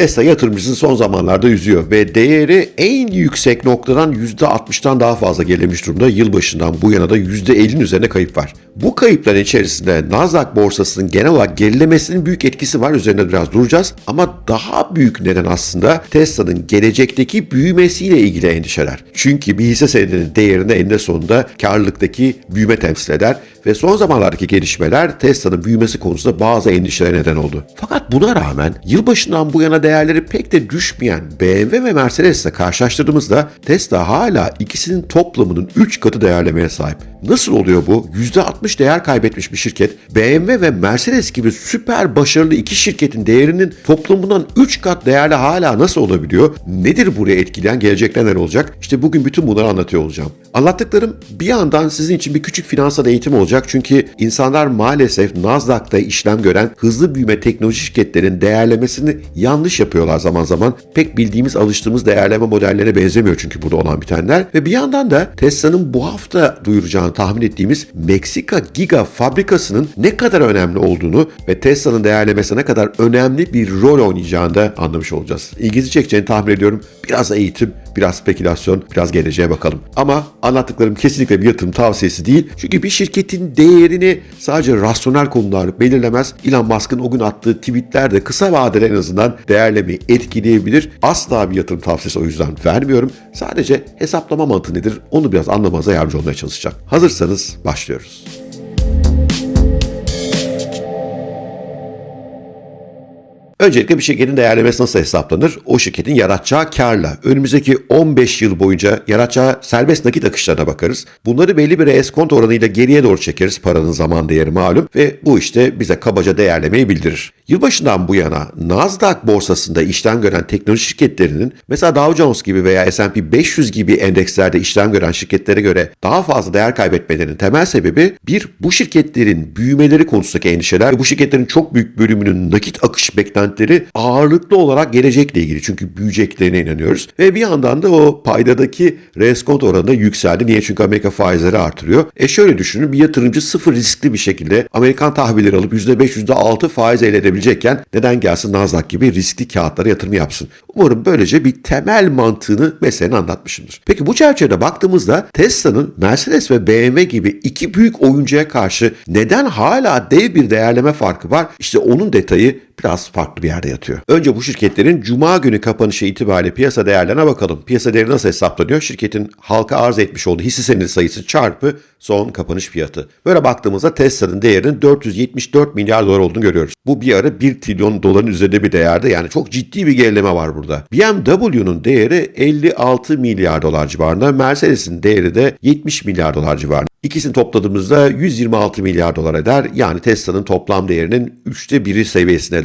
Tesla yatırımcısını son zamanlarda üzüyor ve değeri en yüksek noktadan %60'tan daha fazla gerilemiş durumda. Yılbaşından bu yana da %50'nin üzerine kayıp var. Bu kayıpların içerisinde Nasdaq borsasının genel olarak gerilemesinin büyük etkisi var. Üzerine biraz duracağız. Ama daha büyük neden aslında Tesla'nın gelecekteki büyümesiyle ilgili endişeler. Çünkü bir hisse senedinin değerinde eninde sonunda karlılıktaki büyüme temsil eder ve son zamanlardaki gelişmeler Tesla'nın büyümesi konusunda bazı endişelere neden oldu. Fakat buna rağmen yılbaşından bu yana değerleri pek de düşmeyen BMW ve Mercedes'le karşılaştırdığımızda Tesla hala ikisinin toplamının 3 katı değerlemeye sahip. Nasıl oluyor bu? %60 değer kaybetmiş bir şirket BMW ve Mercedes gibi süper başarılı iki şirketin değerinin toplamından 3 kat değerli hala nasıl olabiliyor? Nedir buraya etkileyen gelecekte neler olacak? İşte bugün bütün bunları anlatıyor olacağım. Anlattıklarım bir yandan sizin için bir küçük finansal eğitim olacak çünkü insanlar maalesef Nasdaq'ta işlem gören hızlı büyüme teknoloji şirketlerin değerlemesini yanlış yapıyorlar zaman zaman. Pek bildiğimiz alıştığımız değerleme modellerine benzemiyor çünkü burada olan bitenler. Ve bir yandan da Tesla'nın bu hafta duyuracağını tahmin ettiğimiz Meksika Giga fabrikasının ne kadar önemli olduğunu ve Tesla'nın değerlemesine ne kadar önemli bir rol oynayacağını da anlamış olacağız. İlginizi çekeceğini tahmin ediyorum. Biraz eğitim, biraz spekülasyon, biraz geleceğe bakalım. Ama anlattıklarım kesinlikle bir yatırım tavsiyesi değil. Çünkü bir şirketin değerini sadece rasyonel konular belirlemez. Elon Musk'ın o gün attığı tweetler de kısa vadede en azından değerlemeyi etkileyebilir. Asla bir yatırım tavsiyesi o yüzden vermiyorum. Sadece hesaplama mantığı nedir onu biraz anlamanıza yardımcı olmaya çalışacağım. Hazırsanız başlıyoruz. Öncelikle bir şirketin değerlemesi nasıl hesaplanır? O şirketin yaratacağı karla önümüzdeki 15 yıl boyunca yaratacağı serbest nakit akışlarına bakarız. Bunları belli bir eskont oranıyla geriye doğru çekeriz. Paranın zaman değeri malum ve bu işte bize kabaca değerlemeyi bildirir. Yılbaşından bu yana Nasdaq borsasında işlem gören teknoloji şirketlerinin mesela Dow Jones gibi veya S&P 500 gibi endekslerde işlem gören şirketlere göre daha fazla değer kaybetmelerinin temel sebebi bir bu şirketlerin büyümeleri konusundaki endişeler ve bu şirketlerin çok büyük bölümünün nakit akış beklentileri ağırlıklı olarak gelecekle ilgili çünkü büyüyeceklerine inanıyoruz ve bir yandan da o paydadaki reskont oranı yükseldi. Niye? Çünkü Amerika faizleri artırıyor. E şöyle düşünün bir yatırımcı sıfır riskli bir şekilde Amerikan tahvilleri alıp %5 %6 faiz elde edebilir olabilecekken neden gelsin Nasdaq gibi riskli kağıtlara yatırım yapsın? Umarım böylece bir temel mantığını meselenin anlatmışımdır. Peki bu çerçevede baktığımızda Tesla'nın Mercedes ve BMW gibi iki büyük oyuncuya karşı neden hala dev bir değerleme farkı var? İşte onun detayı biraz farklı bir yerde yatıyor. Önce bu şirketlerin cuma günü kapanışı itibariyle piyasa değerlerine bakalım. Piyasa değeri nasıl hesaplanıyor? Şirketin halka arz etmiş olduğu hisse senedi sayısı çarpı son kapanış fiyatı. Böyle baktığımızda Tesla'nın değerinin 474 milyar dolar olduğunu görüyoruz. Bu bir ara 1 trilyon doların üzerinde bir değerde yani çok ciddi bir gerileme var burada. BMW'nun değeri 56 milyar dolar civarında, Mercedes'in değeri de 70 milyar dolar civarında. İkisini topladığımızda 126 milyar dolar eder. Yani Tesla'nın toplam değerinin üçte biri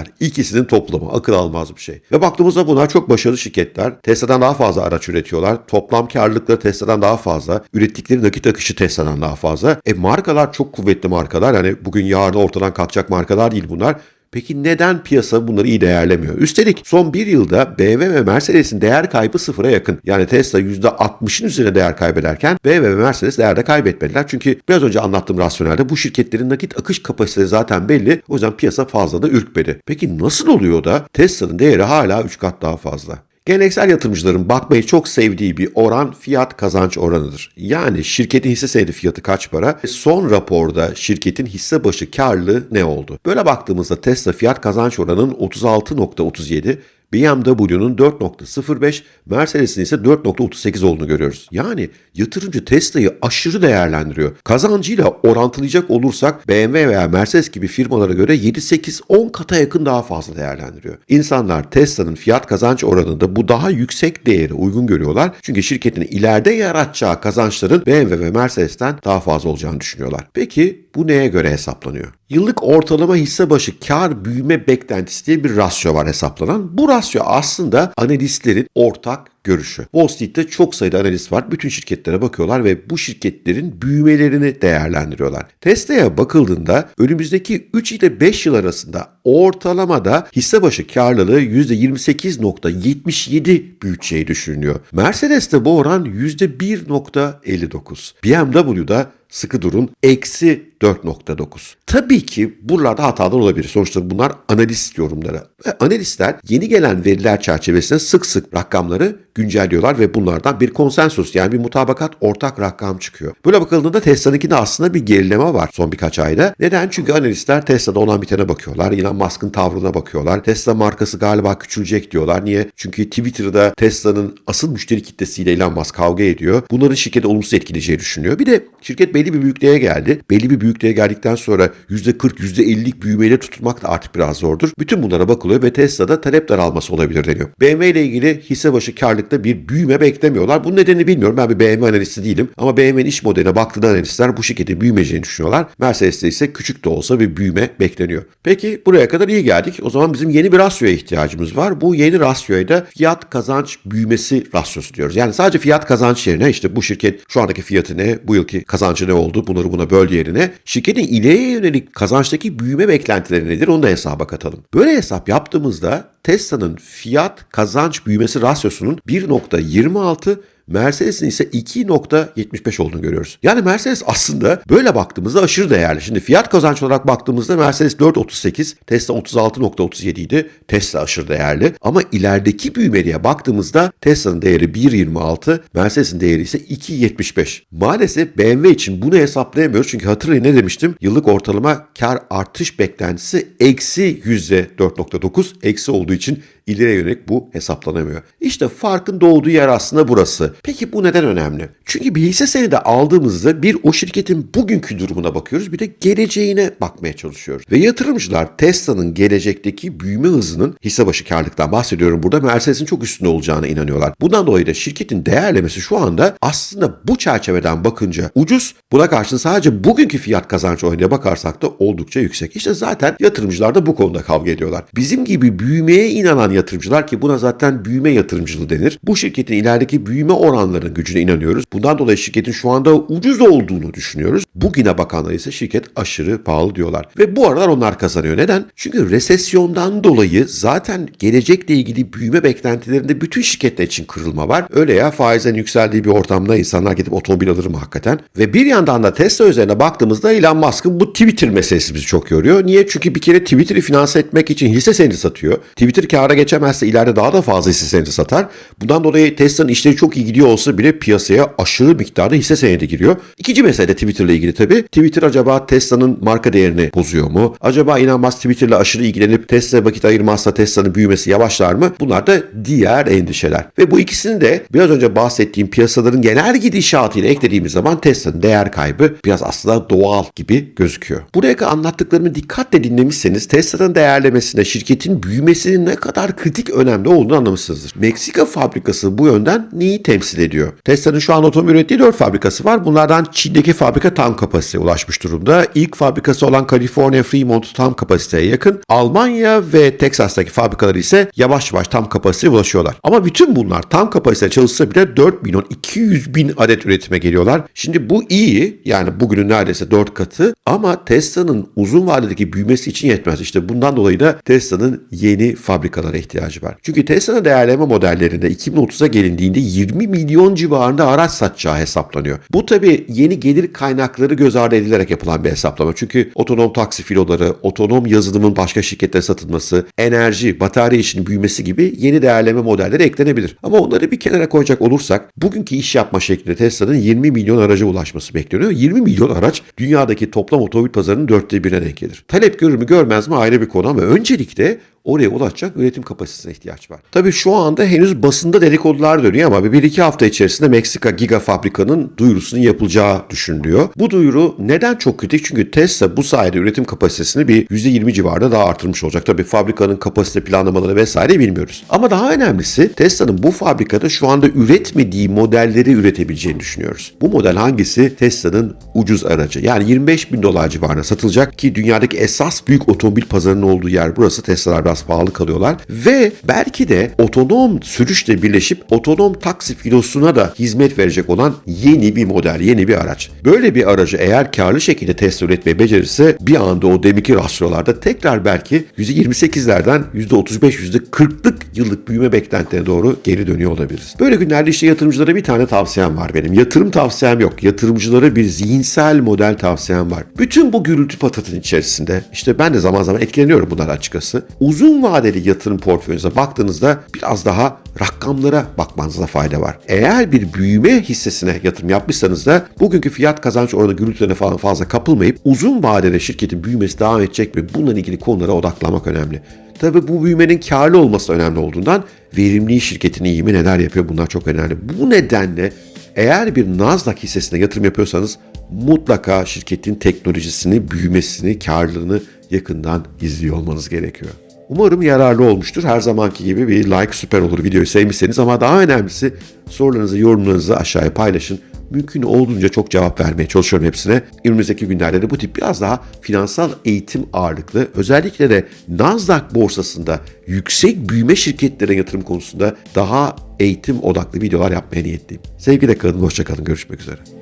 seviyesindeler. İkisinin toplamı akıl almaz bir şey. Ve baktığımızda bunlar çok başarılı şirketler. Tesla'dan daha fazla araç üretiyorlar. Toplam karlılıkları Tesla'dan daha fazla. Ürettikleri nakit akışı Tesla'dan daha fazla. E markalar çok kuvvetli markalar. Yani bugün yarın ortadan kalkacak markalar değil bunlar. Peki neden piyasa bunları iyi değerlemiyor? Üstelik son bir yılda BMW ve Mercedes'in değer kaybı sıfıra yakın. Yani Tesla %60'ın üzerine değer kaybederken BMW ve Mercedes değerde kaybetmediler. Çünkü biraz önce anlattığım rasyonelde bu şirketlerin nakit akış kapasitesi zaten belli. O yüzden piyasa fazla da ürkmedi. Peki nasıl oluyor da Tesla'nın değeri hala 3 kat daha fazla? Geleneksel yatırımcıların bakmayı çok sevdiği bir oran fiyat kazanç oranıdır. Yani şirketin hisse senedi fiyatı kaç para? Son raporda şirketin hisse başı karlılığı ne oldu? Böyle baktığımızda Tesla fiyat kazanç oranının 36.37, BMW'nun 4.05, Mercedes'in ise 4.38 olduğunu görüyoruz. Yani yatırımcı Tesla'yı aşırı değerlendiriyor. Kazancıyla orantılayacak olursak BMW veya Mercedes gibi firmalara göre 7-8-10 kata yakın daha fazla değerlendiriyor. İnsanlar Tesla'nın fiyat kazanç oranında bu daha yüksek değeri uygun görüyorlar. Çünkü şirketin ileride yaratacağı kazançların BMW ve Mercedes'ten daha fazla olacağını düşünüyorlar. Peki bu neye göre hesaplanıyor? Yıllık ortalama hisse başı kar büyüme beklentisi diye bir rasyo var hesaplanan. Bu rasyo aslında analistlerin ortak görüşü. Wall Street'te çok sayıda analist var. Bütün şirketlere bakıyorlar ve bu şirketlerin büyümelerini değerlendiriyorlar. Tesla'ya bakıldığında önümüzdeki 3 ile 5 yıl arasında ortalamada hisse başı karlılığı %28.77 büyüteceği düşünülüyor. Mercedes'te bu oran %1.59. BMW'da sıkı durun eksi 4.9. Tabii ki buralarda hatalar olabilir. Sonuçta bunlar analist yorumları. Ve analistler yeni gelen veriler çerçevesinde sık sık rakamları güncelliyorlar ve bunlardan bir konsensus yani bir mutabakat ortak rakam çıkıyor. Böyle bakıldığında Tesla'nınkinde aslında bir gerileme var son birkaç ayda. Neden? Çünkü analistler Tesla'da olan bitene bakıyorlar. Elon Musk'ın tavrına bakıyorlar. Tesla markası galiba küçülecek diyorlar. Niye? Çünkü Twitter'da Tesla'nın asıl müşteri kitlesiyle Elon Musk kavga ediyor. Bunların şirketi olumsuz etkileyeceği düşünüyor. Bir de şirket belli bir büyüklüğe geldi. Belli bir büyüklüğe geldikten sonra %40, %50'lik büyümeyle tutmak da artık biraz zordur. Bütün bunlara bakılıyor ve Tesla'da talep daralması olabilir deniyor. BMW ile ilgili hisse başı karlılıkta bir büyüme beklemiyorlar. Bunun nedenini bilmiyorum. Ben bir BMW analisti değilim. Ama BMW'nin iş modeline baktığında analistler bu şirketin büyümeyeceğini düşünüyorlar. Mercedes'te ise küçük de olsa bir büyüme bekleniyor. Peki buraya kadar iyi geldik. O zaman bizim yeni bir rasyoya ihtiyacımız var. Bu yeni rasyoya da fiyat kazanç büyümesi rasyosu diyoruz. Yani sadece fiyat kazanç yerine işte bu şirket şu andaki fiyatı ne, bu yılki kazancı ne oldu. Bunları buna böl yerine. Şirketin ileriye yönelik kazançtaki büyüme beklentileri nedir? Onu da hesaba katalım. Böyle hesap yaptığımızda Tesla'nın fiyat kazanç büyümesi rasyosunun 1.26 Mercedes'in ise 2.75 olduğunu görüyoruz. Yani Mercedes aslında böyle baktığımızda aşırı değerli. Şimdi fiyat kazanç olarak baktığımızda Mercedes 4.38, Tesla 36.37 idi. Tesla aşırı değerli. Ama ilerideki büyümeliğe baktığımızda Tesla'nın değeri 1.26, Mercedes'in değeri ise 2.75. Maalesef BMW için bunu hesaplayamıyoruz. Çünkü hatırlayın ne demiştim? Yıllık ortalama kar artış beklentisi eksi %4.9. Eksi olduğu için ileriye yönelik bu hesaplanamıyor. İşte farkın doğduğu yer aslında burası. Peki bu neden önemli? Çünkü bir hisse senedi aldığımızda bir o şirketin bugünkü durumuna bakıyoruz bir de geleceğine bakmaya çalışıyoruz. Ve yatırımcılar Tesla'nın gelecekteki büyüme hızının hisse başı karlılıktan bahsediyorum burada Mercedes'in çok üstünde olacağına inanıyorlar. Bundan dolayı da şirketin değerlemesi şu anda aslında bu çerçeveden bakınca ucuz. Buna karşın sadece bugünkü fiyat kazanç oranına bakarsak da oldukça yüksek. İşte zaten yatırımcılar da bu konuda kavga ediyorlar. Bizim gibi büyümeye inanan yatırımcılar ki buna zaten büyüme yatırımcılığı denir. Bu şirketin ilerideki büyüme oranlarının gücüne inanıyoruz. Bundan dolayı şirketin şu anda ucuz olduğunu düşünüyoruz. Bugüne bakanlar ise şirket aşırı pahalı diyorlar. Ve bu aralar onlar kazanıyor. Neden? Çünkü resesyondan dolayı zaten gelecekle ilgili büyüme beklentilerinde bütün şirketler için kırılma var. Öyle ya faizlerin yükseldiği bir ortamda insanlar gidip otomobil alır mı hakikaten? Ve bir yandan da Tesla üzerine baktığımızda Elon Musk'ın bu Twitter meselesi bizi çok yoruyor. Niye? Çünkü bir kere Twitter'ı finanse etmek için hisse senedi satıyor. Twitter kâra geçemezse ileride daha da fazla hisse senedi satar. Bundan dolayı Tesla'nın işleri çok iyi gidiyor olsa bile piyasaya aşırı miktarda hisse senedi giriyor. İkinci mesele de Twitter'la ilgili tabii. Twitter acaba Tesla'nın marka değerini bozuyor mu? Acaba Elon Musk Twitter'la aşırı ilgilenip Tesla vakit ayırmazsa Tesla'nın büyümesi yavaşlar mı? Bunlar da diğer endişeler. Ve bu ikisini de biraz önce bahsettiğim piyasaların genel gidişatıyla eklediğimiz zaman Tesla'nın değer kaybı biraz aslında doğal gibi gözüküyor. Buraya kadar anlattıklarımı dikkatle dinlemişseniz Tesla'nın değerlemesinde şirketin büyümesinin ne kadar kritik önemli olduğunu anlamışsınızdır. Meksika fabrikası bu yönden neyi temsil ediyor? Tesla'nın şu an otomobil ürettiği 4 fabrikası var. Bunlardan Çin'deki fabrika tam kapasiteye ulaşmış durumda. İlk fabrikası olan California Fremont tam kapasiteye yakın. Almanya ve Texas'taki fabrikaları ise yavaş yavaş tam kapasiteye ulaşıyorlar. Ama bütün bunlar tam kapasiteye çalışsa bile 4 milyon 200 bin adet üretime geliyorlar. Şimdi bu iyi yani bugünün neredeyse 4 katı ama Tesla'nın uzun vadedeki büyümesi için yetmez. İşte bundan dolayı da Tesla'nın yeni fabrikalara ihtiyacı var. Çünkü Tesla'nın değerleme modellerinde 2030'a gelindiğinde 20 milyon civarında araç satacağı hesaplanıyor. Bu tabi yeni gelir kaynakları göz ardı edilerek yapılan bir hesaplama. Çünkü otonom taksi filoları, otonom yazılımın başka şirketlere satılması, enerji, batarya işinin büyümesi gibi yeni değerleme modelleri eklenebilir. Ama onları bir kenara koyacak olursak bugünkü iş yapma şeklinde Tesla'nın 20 milyon araca ulaşması bekleniyor. 20 milyon araç dünyadaki toplam otomobil pazarının dörtte birine denk gelir. Talep görür mü görmez mi ayrı bir konu ama öncelikle oraya ulaşacak üretim kapasitesine ihtiyaç var. Tabii şu anda henüz basında dedikodular dönüyor ama bir iki hafta içerisinde Meksika Giga Fabrika'nın duyurusunun yapılacağı düşünülüyor. Bu duyuru neden çok kritik? Çünkü Tesla bu sayede üretim kapasitesini bir %20 civarında daha artırmış olacak. Tabii fabrikanın kapasite planlamaları vesaire bilmiyoruz. Ama daha önemlisi Tesla'nın bu fabrikada şu anda üretmediği modelleri üretebileceğini düşünüyoruz. Bu model hangisi? Tesla'nın ucuz aracı. Yani 25 bin dolar civarına satılacak ki dünyadaki esas büyük otomobil pazarının olduğu yer burası Tesla'lar biraz pahalı kalıyorlar ve belki de otonom sürüşle birleşip otonom taksi filosuna da hizmet verecek olan yeni bir model, yeni bir araç. Böyle bir aracı eğer karlı şekilde test üretmeyi becerirse bir anda o deminki rasyolarda tekrar belki %28'lerden %35, %40'lık yıllık büyüme beklentilerine doğru geri dönüyor olabiliriz. Böyle günlerde işte yatırımcılara bir tane tavsiyem var benim. Yatırım tavsiyem yok. Yatırımcılara bir zihinsel model tavsiyem var. Bütün bu gürültü patatın içerisinde işte ben de zaman zaman etkileniyorum bunlar açıkçası. Uzun vadeli yatırım portföyünüze baktığınızda biraz daha rakamlara bakmanızda fayda var. Eğer bir büyüme hissesine yatırım yapmışsanız da bugünkü fiyat kazanç oranı gürültülerine falan fazla kapılmayıp uzun vadede şirketin büyümesi devam edecek mi? Bununla ilgili konulara odaklanmak önemli. Tabii bu büyümenin karlı olması önemli olduğundan verimli şirketin iyi mi neler yapıyor bunlar çok önemli. Bu nedenle eğer bir Nasdaq hissesine yatırım yapıyorsanız mutlaka şirketin teknolojisini, büyümesini, karlılığını yakından izliyor olmanız gerekiyor. Umarım yararlı olmuştur. Her zamanki gibi bir like süper olur videoyu sevmişseniz ama daha önemlisi sorularınızı, yorumlarınızı aşağıya paylaşın. Mümkün olduğunca çok cevap vermeye çalışıyorum hepsine. Önümüzdeki günlerde de bu tip biraz daha finansal eğitim ağırlıklı, özellikle de Nasdaq borsasında yüksek büyüme şirketlere yatırım konusunda daha eğitim odaklı videolar yapmaya niyetliyim. Sevgiyle kalın, hoşçakalın, görüşmek üzere.